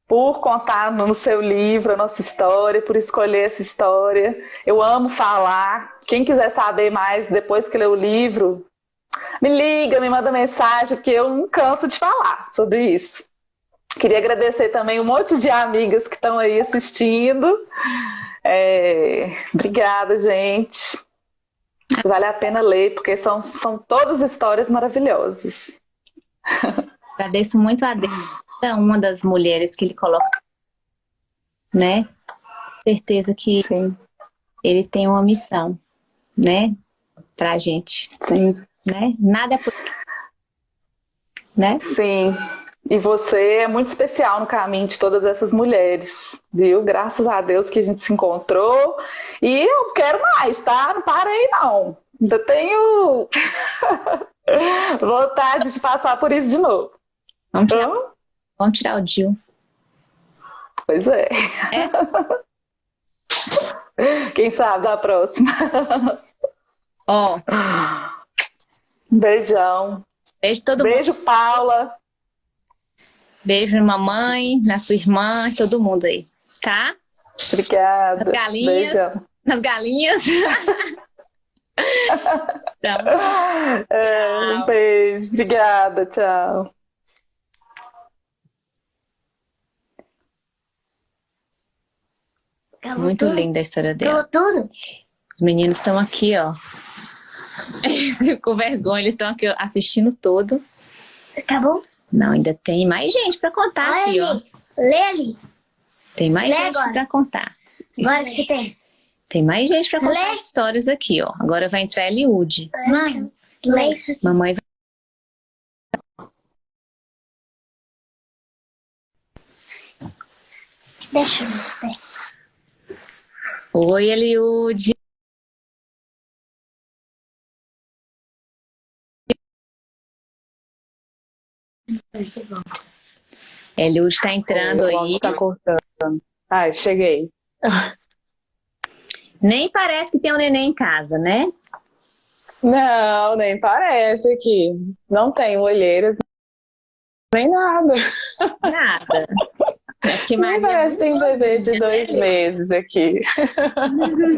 por contar no seu livro a nossa história, por escolher essa história. Eu amo falar. Quem quiser saber mais depois que ler o livro, me liga, me manda mensagem, porque eu não canso de falar sobre isso. Queria agradecer também um monte de amigas que estão aí assistindo. É... Obrigada, gente. Vale a pena ler, porque são, são todas histórias maravilhosas. Agradeço muito a Deus, uma das mulheres que ele coloca, né? Certeza que Sim. ele tem uma missão, né? Pra gente. Sim. Né? Nada é por... Né? Sim. E você é muito especial no caminho de todas essas mulheres, viu? Graças a Deus que a gente se encontrou. E eu quero mais, tá? Não parei, não. Ainda tenho vontade de passar por isso de novo. Vamos tirar, então... Vamos tirar o Dil. Pois é. é. Quem sabe da próxima. Ó. Oh. Beijão. Beijo todo Beijo, mundo. Paula. Beijo na mamãe, na sua irmã, todo mundo aí, tá? Obrigada. Nas galinhas. Beijão. Nas galinhas. então, é, um beijo. Obrigada. Tchau. Muito linda a história dela. tudo? Os meninos estão aqui, ó. Com vergonha, eles estão aqui assistindo todo. Acabou? Não, ainda tem mais gente para contar Olha aqui, ali. ó. Lê ali. Tem mais Lê gente para contar. Agora que você tem. Tem mais gente para contar Lê. histórias aqui, ó. Agora vai entrar Eliude. Mãe, lê isso aqui. Mamãe vai... Deixa eu ver. Oi, Eliude. Eliud está entrando aí. Está cortando. Ai, cheguei. Nem parece que tem um neném em casa, né? Não, nem parece aqui. Não tem olheiras, nem nada. Nada. É que Nem parece que tem um bebê de dois meses aqui.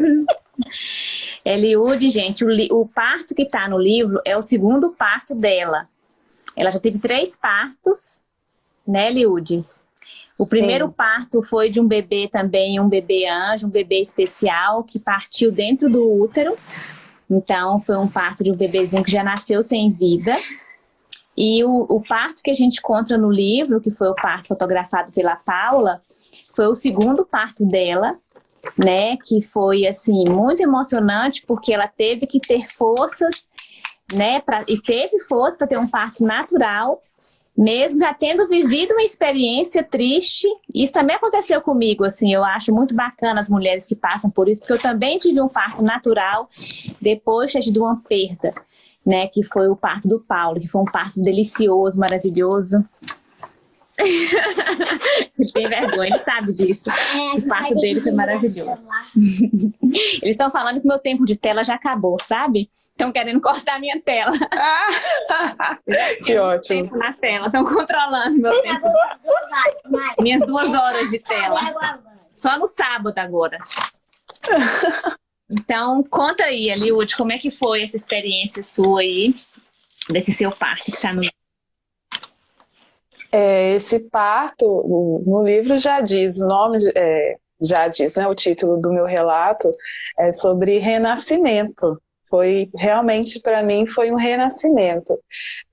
Eliude, gente, o, o parto que está no livro é o segundo parto dela. Ela já teve três partos, né, Liude? O primeiro Sim. parto foi de um bebê também, um bebê anjo, um bebê especial, que partiu dentro do útero. Então, foi um parto de um bebezinho que já nasceu sem vida. E o, o parto que a gente encontra no livro, que foi o parto fotografado pela Paula, foi o segundo parto dela, né? Que foi, assim, muito emocionante, porque ela teve que ter forças né? Pra, e teve força para ter um parto natural, mesmo já tendo vivido uma experiência triste. Isso também aconteceu comigo, assim, eu acho muito bacana as mulheres que passam por isso, porque eu também tive um parto natural depois de ter tido uma perda, né? Que foi o parto do Paulo, que foi um parto delicioso, maravilhoso. ele tem vergonha, ele sabe disso. É, o parto dele foi maravilhoso. Eles estão falando que meu tempo de tela já acabou, sabe? Estão querendo cortar minha tela. Ah, que ótimo. Tempo na tela, estão controlando meu tempo. Minhas duas horas de tela. Só no sábado agora. Então, conta aí, Eliud, como é que foi essa experiência sua aí, desse seu parto que está no é, esse parto, no livro já diz, o nome é, já diz, né, o título do meu relato é sobre renascimento. Foi realmente para mim foi um renascimento.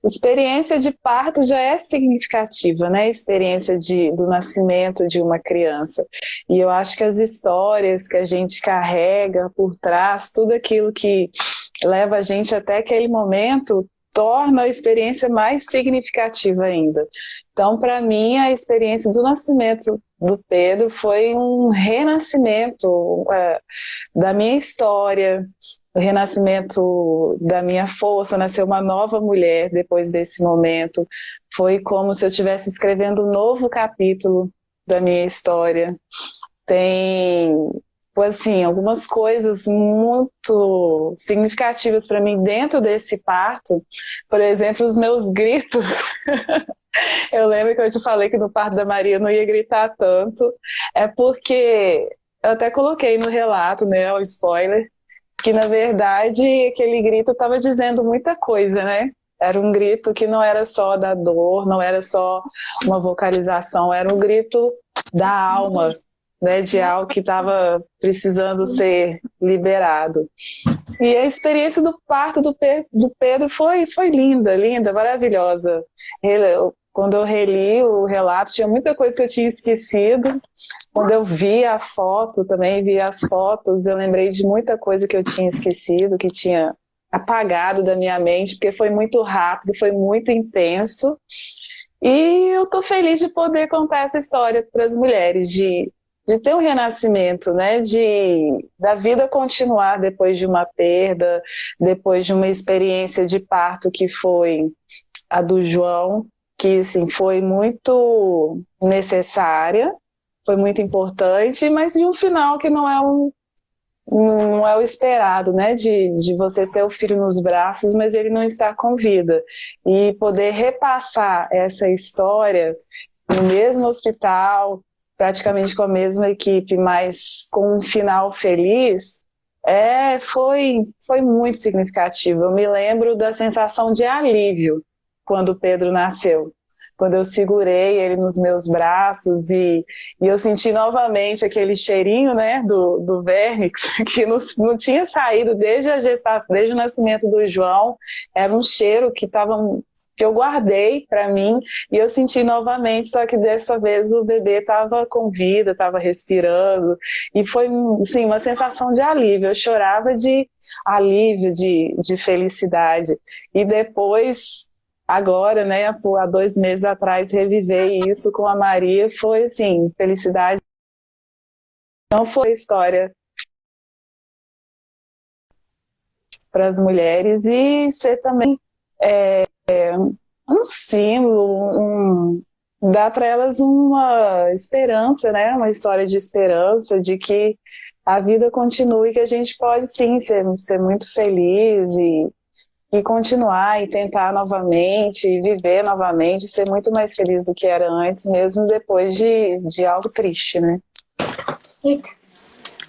Experiência de parto já é significativa, né? Experiência de, do nascimento de uma criança. E eu acho que as histórias que a gente carrega por trás, tudo aquilo que leva a gente até aquele momento, torna a experiência mais significativa ainda. Então, para mim, a experiência do nascimento do Pedro foi um renascimento é, da minha história, o renascimento da minha força, nasceu uma nova mulher depois desse momento. Foi como se eu estivesse escrevendo um novo capítulo da minha história. Tem, assim, algumas coisas muito significativas para mim dentro desse parto. Por exemplo, os meus gritos. eu lembro que eu te falei que no parto da Maria eu não ia gritar tanto. É porque eu até coloquei no relato, né, o spoiler, que na verdade aquele grito estava dizendo muita coisa, né? Era um grito que não era só da dor, não era só uma vocalização, era um grito da alma, né, de algo que estava precisando ser liberado. E a experiência do parto do, Pedro foi, foi linda, linda, maravilhosa. Ele, quando eu reli o relato, tinha muita coisa que eu tinha esquecido. Quando eu vi a foto também, vi as fotos, eu lembrei de muita coisa que eu tinha esquecido, que tinha apagado da minha mente, porque foi muito rápido, foi muito intenso. E eu tô feliz de poder contar essa história para as mulheres, de, de ter um renascimento, né? De da vida continuar depois de uma perda, depois de uma experiência de parto que foi a do João, que assim, foi muito necessária, foi muito importante, mas de um final que não é um não é o esperado, né, de, de você ter o filho nos braços, mas ele não está com vida. E poder repassar essa história no mesmo hospital, praticamente com a mesma equipe, mas com um final feliz, é, foi, foi muito significativo. Eu me lembro da sensação de alívio quando Pedro nasceu. Quando eu segurei ele nos meus braços e, e eu senti novamente aquele cheirinho né, do, do vernix, que não, não tinha saído desde a gestação, desde o nascimento do João. Era um cheiro que estava que eu guardei para mim e eu senti novamente, só que dessa vez o bebê estava com vida, estava respirando e foi sim uma sensação de alívio. Eu chorava de alívio, de, de felicidade e depois agora, né, há dois meses atrás, reviver isso com a Maria foi, assim, felicidade. Não foi história para as mulheres e ser também é, é, um símbolo, um, dá para elas uma esperança, né, uma história de esperança, de que a vida continue, que a gente pode sim ser, ser muito feliz e e continuar e tentar novamente, e viver novamente, ser muito mais feliz do que era antes, mesmo depois de, de algo triste, né?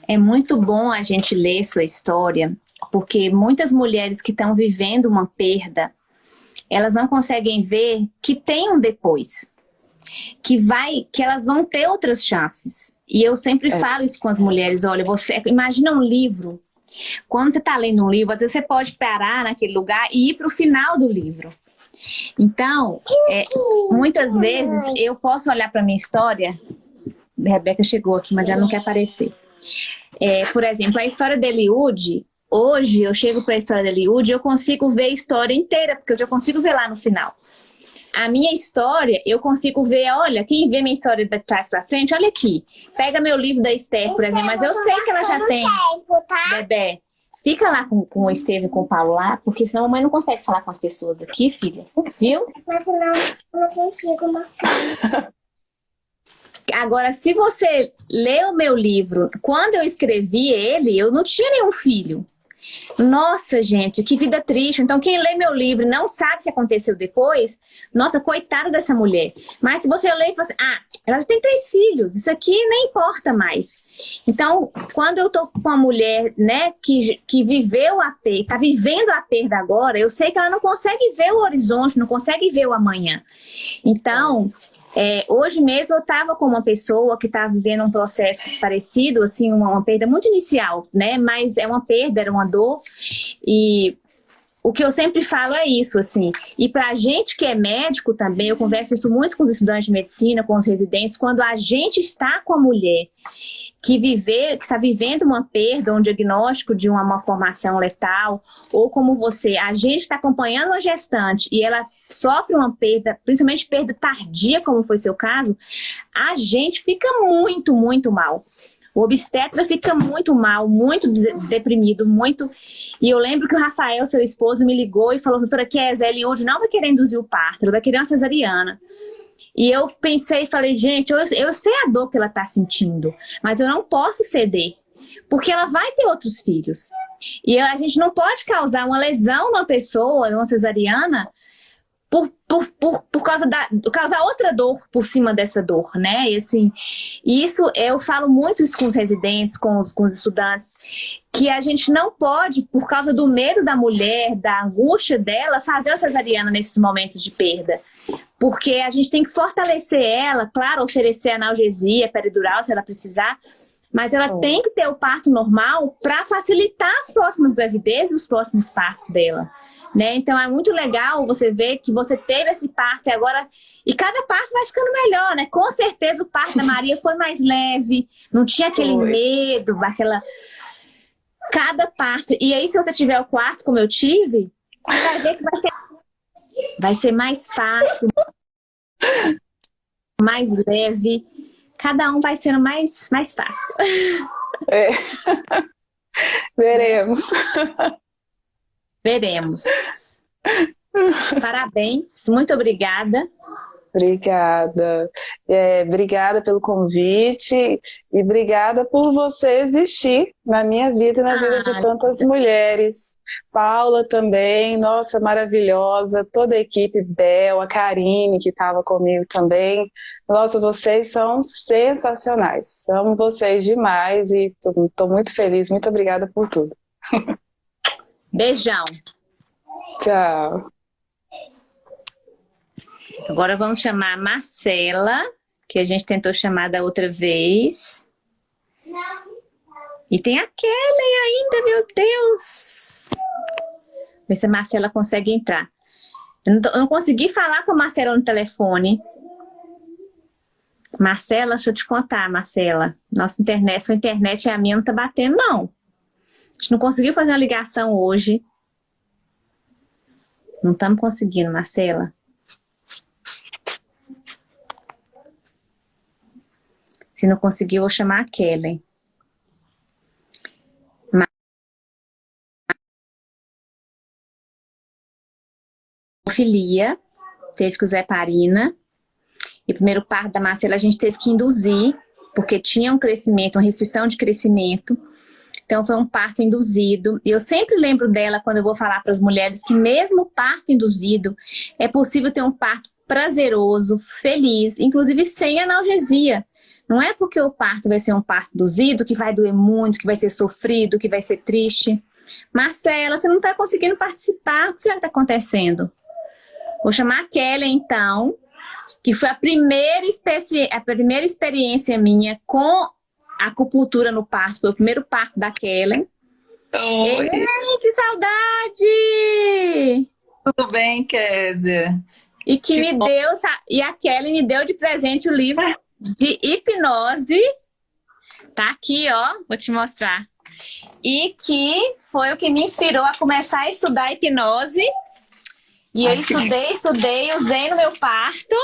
É muito bom a gente ler sua história, porque muitas mulheres que estão vivendo uma perda, elas não conseguem ver que tem um depois, que vai, que elas vão ter outras chances. E eu sempre é. falo isso com as mulheres, olha, você imagina um livro quando você está lendo um livro, às vezes você pode parar naquele lugar e ir para o final do livro. Então, é, muitas vezes eu posso olhar para minha história, a Rebeca chegou aqui, mas ela não quer aparecer. É, por exemplo, a história de Eliud, hoje eu chego para a história de Eliud e eu consigo ver a história inteira, porque eu já consigo ver lá no final a minha história, eu consigo ver, olha, quem vê minha história de trás pra frente, olha aqui. Pega meu livro da Esther, por exemplo, mas eu sei que ela já tem. Tá? Bebê, fica lá com, com o Estevam e com o Paulo lá, porque senão a mãe não consegue falar com as pessoas aqui, filha. Viu? Mas não, não consigo mostrar. Agora, se você lê o meu livro, quando eu escrevi ele, eu não tinha nenhum filho. Nossa, gente, que vida triste. Então, quem lê meu livro e não sabe o que aconteceu depois, nossa, coitada dessa mulher. Mas se você lê e fala assim, ah, ela já tem três filhos, isso aqui nem importa mais. Então, quando eu tô com uma mulher, né, que, que viveu a perda, tá vivendo a perda agora, eu sei que ela não consegue ver o horizonte, não consegue ver o amanhã. Então, É, hoje mesmo eu estava com uma pessoa que estava vivendo um processo parecido, assim, uma, uma, perda muito inicial, né? Mas é uma perda, era uma dor. E o que eu sempre falo é isso, assim. E para a gente que é médico também, eu converso isso muito com os estudantes de medicina, com os residentes, quando a gente está com a mulher que, viver, que está vivendo uma perda, um diagnóstico de uma malformação letal, ou como você, a gente está acompanhando uma gestante e ela sofre uma perda, principalmente perda tardia, como foi seu caso, a gente fica muito, muito mal. O obstetra fica muito mal, muito deprimido, muito... E eu lembro que o Rafael, seu esposo, me ligou e falou, doutora Kézia, Eliud não vai querer induzir o parto, ela vai querer uma cesariana. E eu pensei e falei, gente, eu, eu sei a dor que ela está sentindo, mas eu não posso ceder, porque ela vai ter outros filhos. E a gente não pode causar uma lesão numa pessoa, numa cesariana, por, por, por, por causa da causar outra dor por cima dessa dor, né? E assim, isso eu falo muito isso com os residentes, com os, com os estudantes, que a gente não pode, por causa do medo da mulher, da angústia dela, fazer a cesariana nesses momentos de perda. Porque a gente tem que fortalecer ela, claro, oferecer analgesia peridural se ela precisar, mas ela oh. tem que ter o parto normal para facilitar as próximas gravidezes e os próximos partos dela. Né? Então é muito legal você ver que você teve esse parto e agora... E cada parto vai ficando melhor, né? Com certeza o parto da Maria foi mais leve, não tinha aquele foi. medo, aquela... Cada parto... E aí se você tiver o quarto como eu tive, você vai ver que vai ser, vai ser mais fácil, mais leve. Cada um vai sendo mais, mais fácil. É. Veremos. Veremos. Parabéns, muito obrigada. Obrigada. É, obrigada pelo convite e obrigada por você existir na minha vida e na ah, vida de tantas mulheres. Paula também, nossa, maravilhosa. Toda a equipe, Bel, a Karine, que estava comigo também. Nossa, vocês são sensacionais. Amo vocês demais e estou muito feliz. Muito obrigada por tudo. Beijão. Tchau. Agora vamos chamar a Marcela, que a gente tentou chamar da outra vez. E tem a Kelly ainda, meu Deus! Ver se a Marcela consegue entrar. Eu não, tô, eu não consegui falar com a Marcela no telefone. Marcela, deixa eu te contar, Marcela. Nossa internet, sua internet é a minha, não tá batendo, não. A gente não conseguiu fazer uma ligação hoje. Não estamos conseguindo, Marcela. Se não conseguir, eu vou chamar a Kellen. Filia, teve que usar heparina. E o primeiro parto da Marcela a gente teve que induzir, porque tinha um crescimento, uma restrição de crescimento. Então foi um parto induzido. E eu sempre lembro dela quando eu vou falar para as mulheres que mesmo parto induzido, é possível ter um parto prazeroso, feliz, inclusive sem analgesia. Não é porque o parto vai ser um parto induzido que vai doer muito, que vai ser sofrido, que vai ser triste. Marcela, você não está conseguindo participar, o que será que está acontecendo? Vou chamar a Kelly, então, que foi a primeira, a primeira experiência minha com acupuntura no parto, foi o primeiro parto da Kellen. Oi. Ei, que saudade! Tudo bem, Kézia? E que, que me bom. deu, e a Kelly me deu de presente o livro de hipnose. Tá aqui, ó, vou te mostrar. E que foi o que me inspirou a começar a estudar hipnose. E Ai, eu estudei, estudei, usei no meu parto.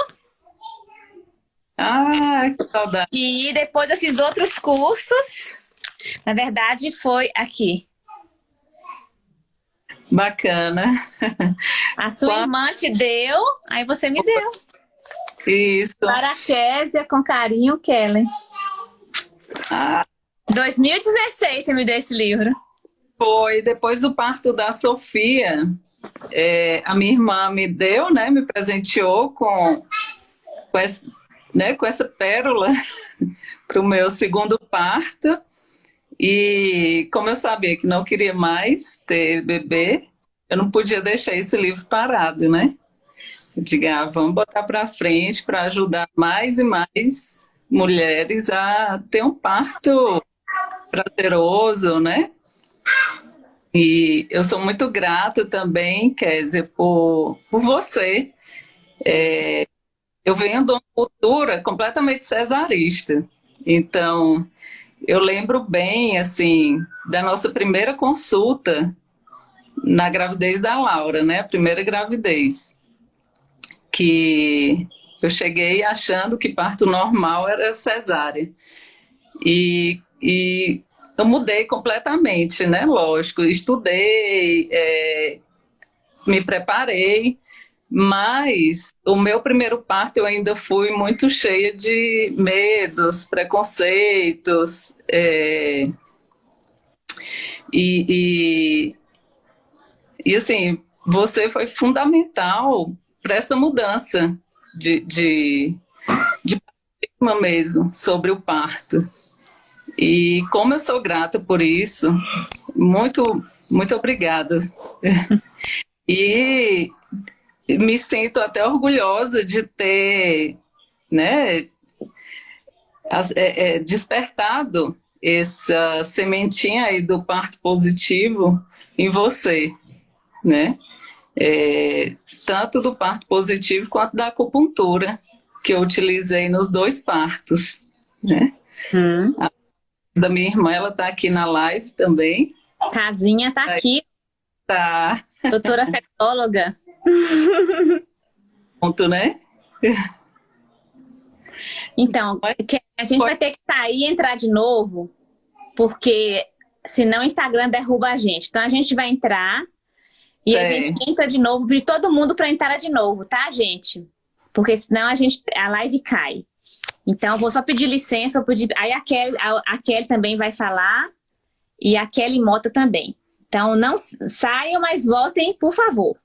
Ah, que saudade. E depois eu fiz outros cursos. Na verdade, foi aqui. Bacana. A sua irmã te deu, aí você me deu. Isso. Para a Késia, com carinho, Kellen. Ah. 2016 você me deu esse livro. Foi, depois do parto da Sofia, é, a minha irmã me deu, né, me presenteou com, com esse, né, com essa pérola para o meu segundo parto. E como eu sabia que não queria mais ter bebê, eu não podia deixar esse livro parado, né? Eu diga, ah, vamos botar para frente para ajudar mais e mais mulheres a ter um parto prazeroso, né? E eu sou muito grata também, Kézia, por, por você. É, eu venho de uma cultura completamente cesarista. Então, eu lembro bem, assim, da nossa primeira consulta na gravidez da Laura, né? A primeira gravidez. Que eu cheguei achando que parto normal era cesárea. E, e eu mudei completamente, né? Lógico, estudei, é, me preparei, mas o meu primeiro parto eu ainda fui muito cheia de medos, preconceitos, é, e, e, e assim, você foi fundamental para essa mudança de, de, de paradigma mesmo sobre o parto. E como eu sou grata por isso, muito, muito obrigada. e me sinto até orgulhosa de ter né, é, é, despertado essa sementinha aí do parto positivo em você, né? É, tanto do parto positivo quanto da acupuntura, que eu utilizei nos dois partos, né? Hum. A da minha irmã, ela tá aqui na live também. Casinha tá aqui. Tá. Doutora fetóloga. Ponto, né? Então, a gente vai ter que sair e entrar de novo, porque senão o Instagram derruba a gente. Então a gente vai entrar e é. a gente entra de novo, pedir todo mundo para entrar de novo, tá, gente? Porque senão a, gente, a live cai. Então, eu vou só pedir licença, vou pedir... aí a Kelly, a, a Kelly também vai falar e a Kelly Mota também. Então, não saiam, mas voltem, por favor.